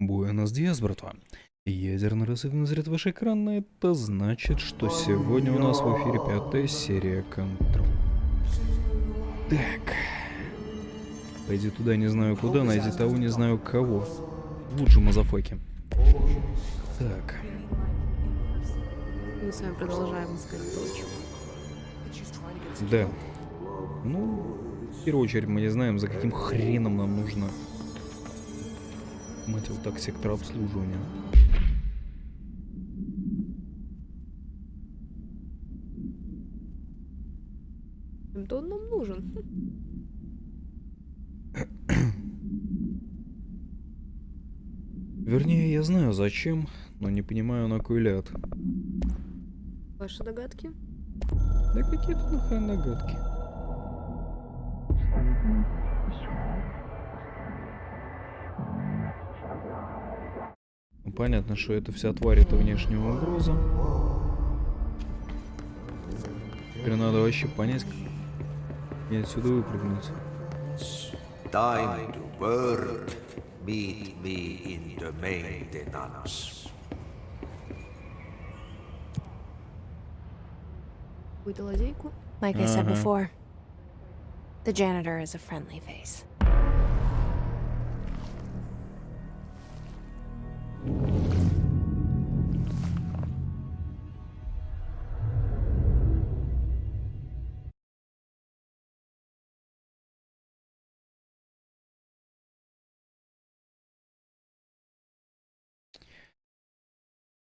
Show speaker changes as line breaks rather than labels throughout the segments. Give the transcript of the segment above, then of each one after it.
Буэнос Диас, братва. Ядерный разрыв назрет ваш экран, и это значит, что сегодня у нас в эфире пятая серия Контрол. Так. Пойди туда, не знаю куда, найди того, не знаю кого. Лучше мазафаки. Так.
Мы с вами продолжаем искать дочь.
Да. Ну, в первую очередь мы не знаем, за каким хреном нам нужно. Мать его так, сектор обслуживания.
Да он нам нужен.
Вернее, я знаю зачем, но не понимаю на кой ляд.
Ваши догадки?
Да какие тут нахрен догадки? Понятно, что это вся тварь это внешняя угроза. Теперь надо вообще понять, как мне отсюда выпрыгнуть.
Time to work. Meet me in the main Tetanos.
Какую-то лазейку?
Like I said before, the janitor is a friendly face.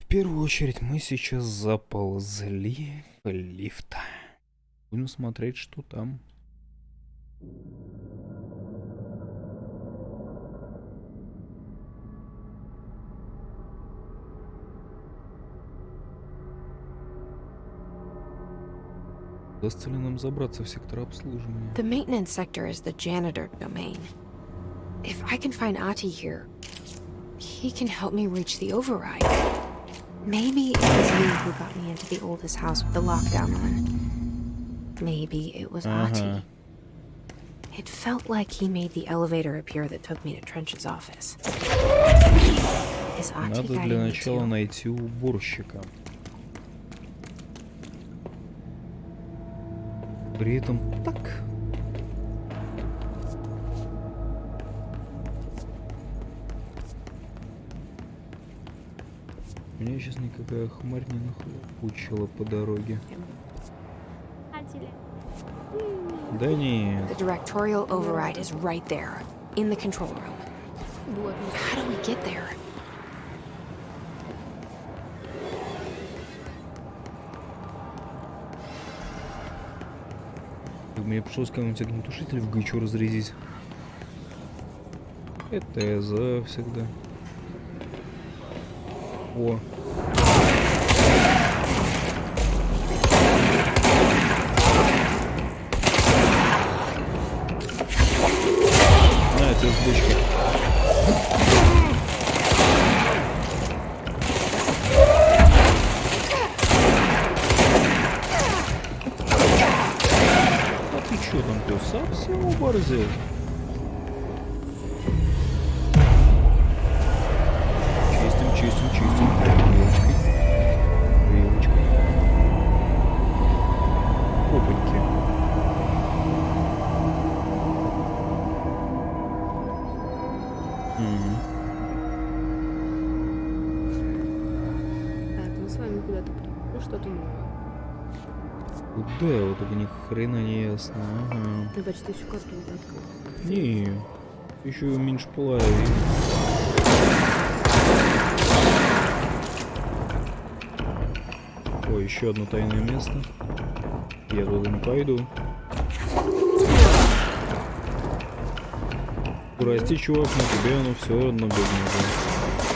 Первую очередь мы сейчас заползли в лифт. Будем смотреть, что там. Удастся нам забраться в сектор обслуживания?
The maintenance sector is the janitor domain. If I can find Ati here, he can help me reach the override. Maybe it was you who got me into the oldest house with the lockdown on. Maybe it was
uh
-huh. Ahti. It felt like he made the elevator appear that took me to Trench's office. Is
Ahti При этом так Меня сейчас никакая хмарь не нахлопучила по дороге. Да нет.
The directorial override is right there, in the control room. How do we get there?
Мне пришлось кому-нибудь огнетушитель в гычу разрядить. Это я за всегда. war. Чистим, чистим. Вилочкой. Вилочкой. Опаньки. Мгм.
Так, мы с вами куда-то. Ну что-то новое.
Куда? Вот это ни хрена не ясно. Ага.
Я почти всю карту уже открыл.
Не, еще меньше половины. О, еще одно тайное место. Я туда не пойду. Прости, чувак, но тебе оно все равно будет нужно.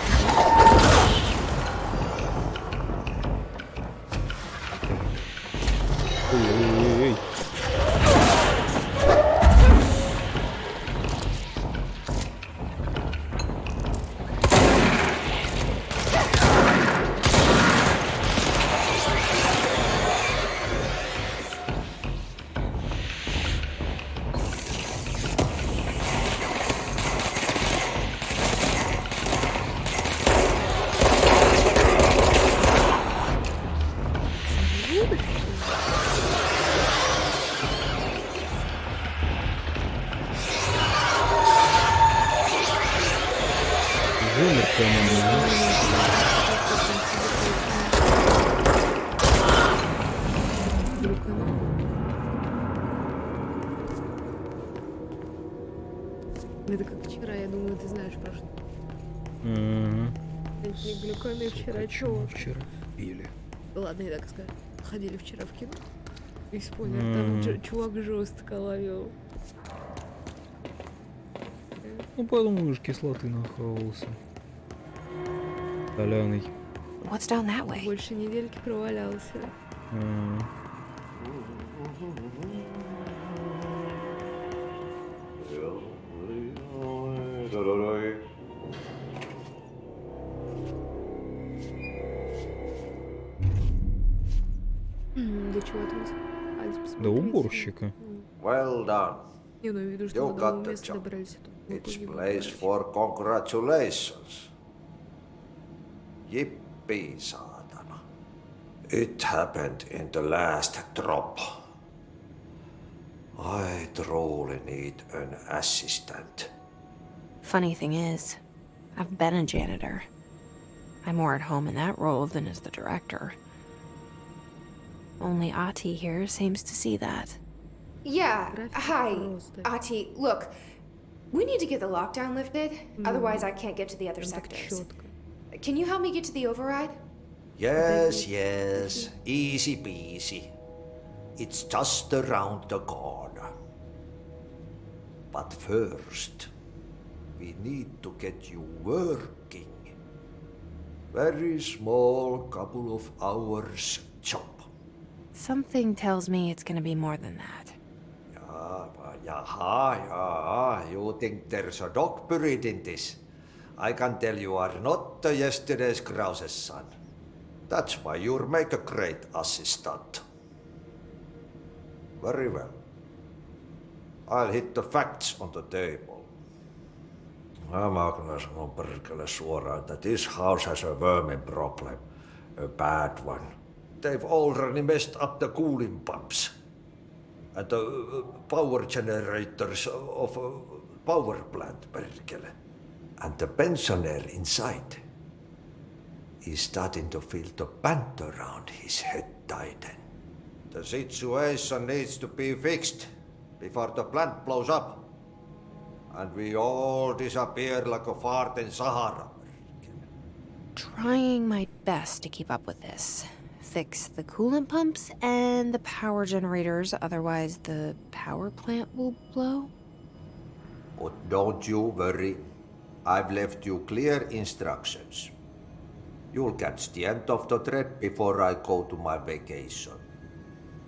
Глюкоме вчера,
мы вчера пили?
Ладно, я так скажу. Ходили вчера в кино. И спойлер,
М.
там чувак жестко ловил.
Ну, подумаешь, кислоты нахавался. Соляный.
What's down that way?
Больше недельки провалялся.
М.
М, До посмотреть?
уборщика.
М.
Well done.
Не, ну я виду,
You
что до
got
нового
the
места
job.
добрались. а то мы
It's
погибли,
place
короче.
for congratulations. Yippee, saatana. It happened in the last drop. I truly need an assistant.
Funny thing is, I've been a janitor. I'm more at home in that role than as the director. Only Ahti here seems to see that.
Yeah, hi, Ahti. Look, we need to get the lockdown lifted, otherwise I can't get to the other sectors. Can you help me get to the override?
Yes, yes. Easy peasy. It's just around the corner. But first, we need to get you working. Very small couple of hours job.
Something tells me it's gonna be more than that.
But yaha, yeah, you think there's a dog buried in this? I can tell you are not yesterday's Krause's son. That's why you'll make a great assistant. Very well. I'll hit the facts on the table. Kyllä sanon perkele suoraan, että this house has a vermin problem. A bad one. They've already messed up the cooling pumps and the uh, power generators of a power plant, perkele. And the pensioner inside is starting to feel the band around his head tighten. The situation needs to be fixed before the plant blows up. And we all disappear like a fart in Sahara.
Trying my best to keep up with this. Fix the coolant pumps and the power generators, otherwise the power plant will blow.
But don't you worry. I've left you clear instructions. You'll catch the end of the thread before I go to my vacation.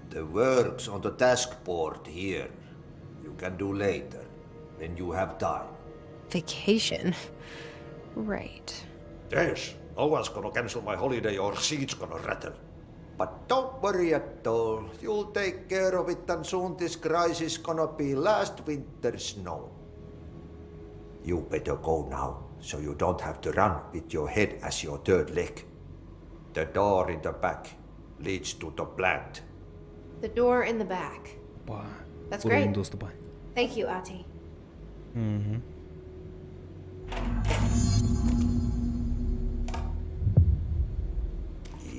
The work's on the task board here. You can do later, when you have time.
Vacation. Right.
Yes, no one's gonna cancel my holiday or seat's gonna rattle. But don't worry at all. You'll take care of it and soon this crisis gonna be last winter's snow. You better go now, so you don't have to run with your head as your third leg. The door in the back leads to the plant.
The door in the back.
Wow.
That's great. Thank you, Ahti.
Mm-hmm.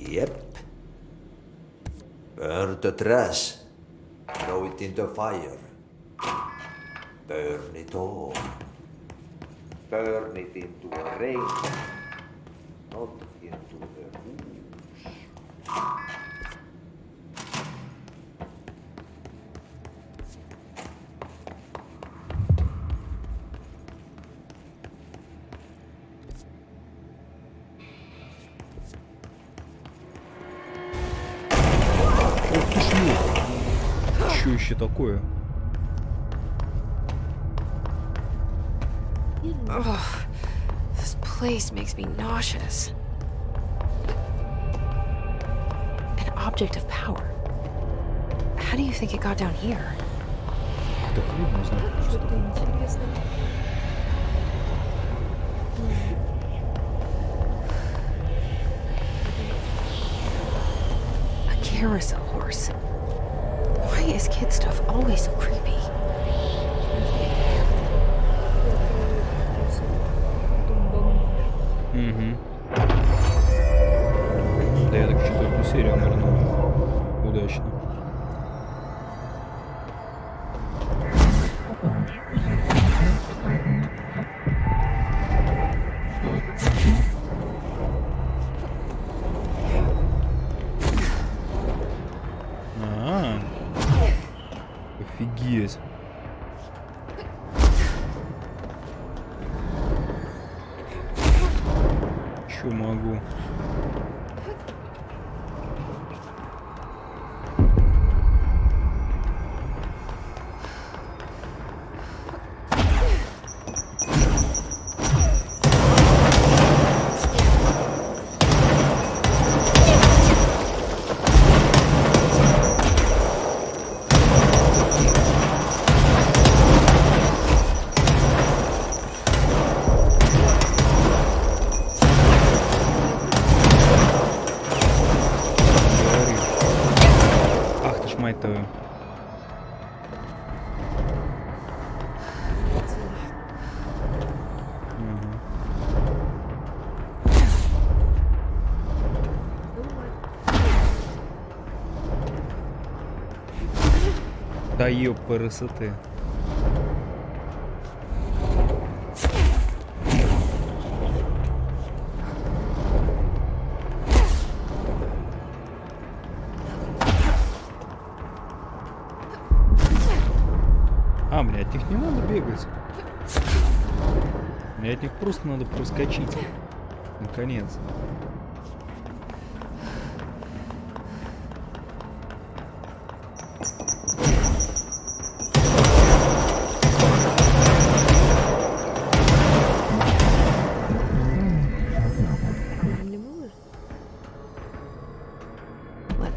Yep. Burn the trash. Throw it in the fire. Burn it all. Burn it into a rain. Not into the ooze.
такое?
Ugh. This place makes me nauseous. An object of power. How do you think it got down here?
Да хуй его знает просто.
Что-то интересное.
A carousel horse. Why is kid stuff always so creepy?
пересити. А, блядь, их не надо бегать. Блядь, их просто надо проскочить. Наконец.
-то.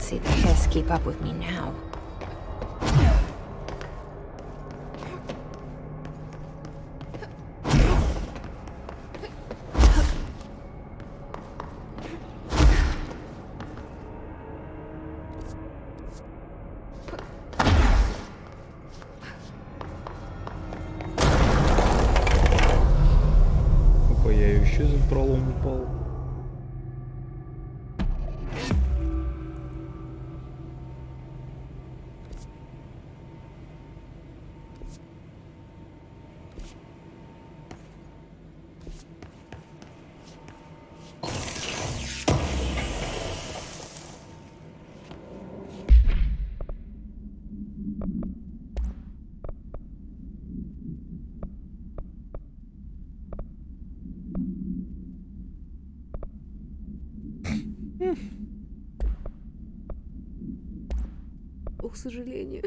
See the hiss keep up with me now.
Сожалению.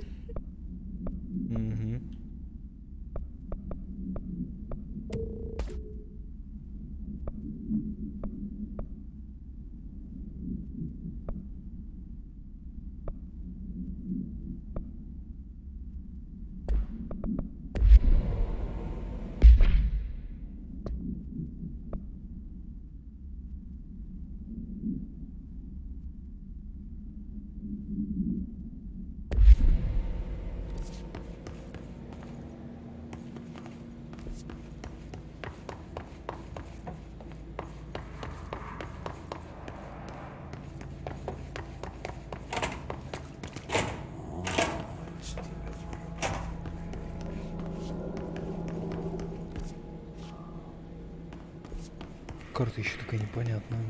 Карта еще такая непонятная.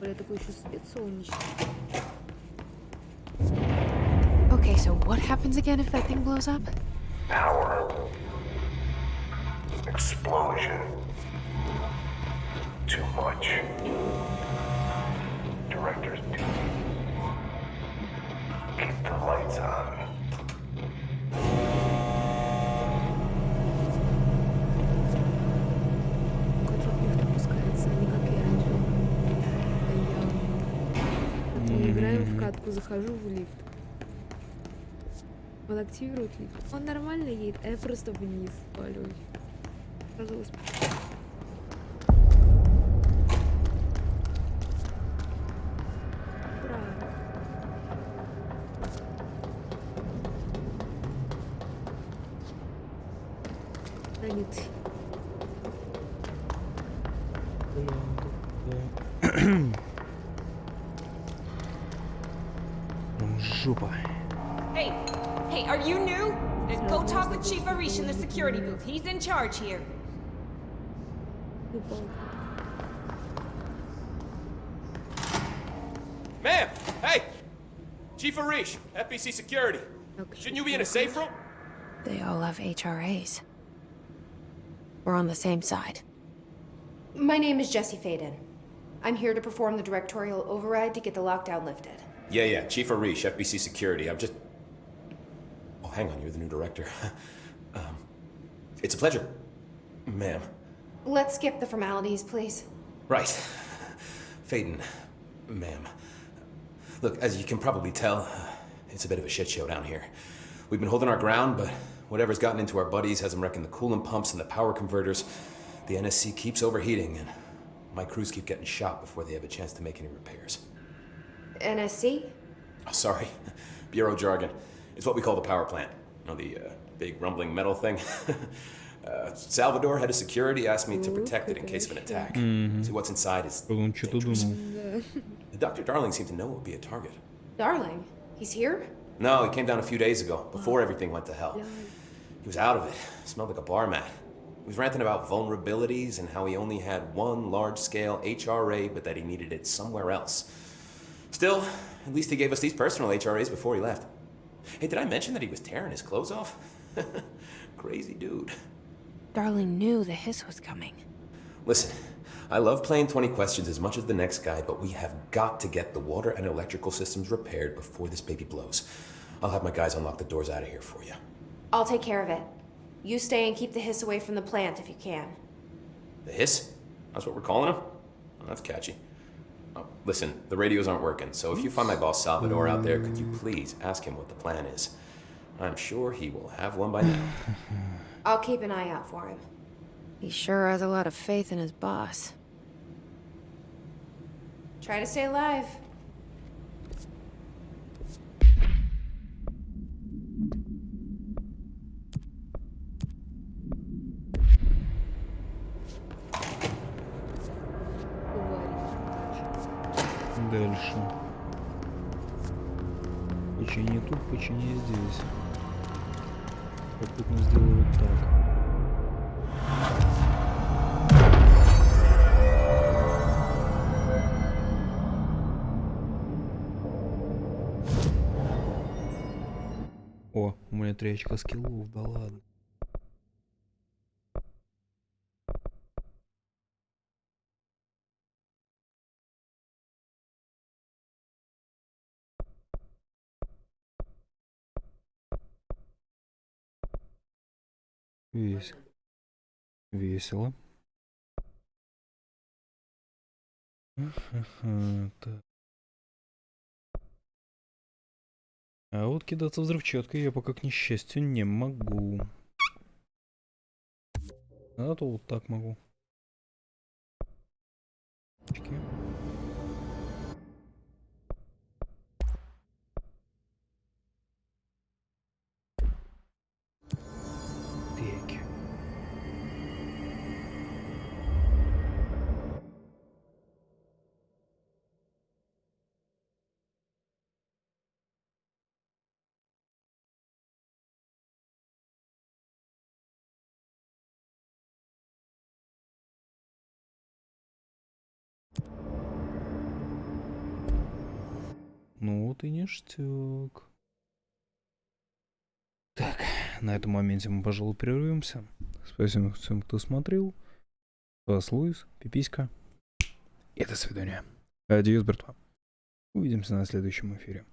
Бля, такой еще свет солнечный.
Okay, so what happens again if that thing blows up?
Power. Explosion. Too much. Director's duty.
Захожу в лифт. Он активирует лифт. Он нормально едет, а я просто вниз валюсь. Сразу
trooper.
Hey, hey, are you new? Then go talk with Chief Arish in the security booth. He's in charge here.
Ma'am! Hey! Chief Arish, FBC Security.
Okay.
Shouldn't you be in a safe room?
They all have HRAs. We're on the same side.
My name is Jesse Faden. I'm here to perform the directorial override to get the lockdown lifted.
Yeah, yeah, Chief Arish, FBC Security. I'm just. Oh, hang on, you're the new director. um, it's a pleasure, ma'am.
Let's skip the formalities, please.
Right. Faden, ma'am. Look, as you can probably tell, it's a bit of a shit show down here. We've been holding our ground, but whatever's gotten into our buddies has them wrecking the coolant pumps and the power converters. The NSC keeps overheating, and my crews keep getting shot before they have a chance to make any repairs.
NSC?
Oh, sorry, bureau jargon. It's what we call the power plant. You know, the uh, big rumbling metal thing? uh, Salvador, head of security, asked me to protect it in case of an attack. Mm -hmm. See, what's inside is dangerous. Dr. Darling seemed to know it would be a target.
Darling? He's here?
No, he came down a few days ago, before oh. everything went to hell. He was out of it. Smelled like a bar mat. He was ranting about vulnerabilities and how he only had one large-scale HRA, but that he needed it somewhere else. Still, at least he gave us these personal HRAs before he left. Hey, did I mention that he was tearing his clothes off? Crazy dude.
Darling knew the hiss was coming.
Listen, I love playing 20 questions as much as the next guy, but we have got to get the water and electrical systems repaired before this baby blows. I'll have my guys unlock the doors out of here for you.
I'll take care of it. You stay and keep the hiss away from the plant if you can.
The hiss? That's what we're calling him? Oh, that's catchy. Oh, listen, the radios aren't working, so if you find my boss Salvador out there, could you please ask him what the plan is? I'm sure he will have one by now.
I'll keep an eye out for him.
He sure has a lot of faith in his boss.
Try to stay alive.
Дальше. Почини тут, почини здесь. Попутно сделаю вот так. О, у меня три очка скиллов, да ладно. Весело. Весело. Так. А вот кидаться взрывчаткой я пока, к несчастью, не могу. А то вот так могу. Очки. Ну вот и ништяк. Так, на этом моменте мы, пожалуй, прервемся. Спасибо всем, кто смотрел. Вас Луис, Пиписька. И до свидания. Адьос, братва. Увидимся на следующем эфире.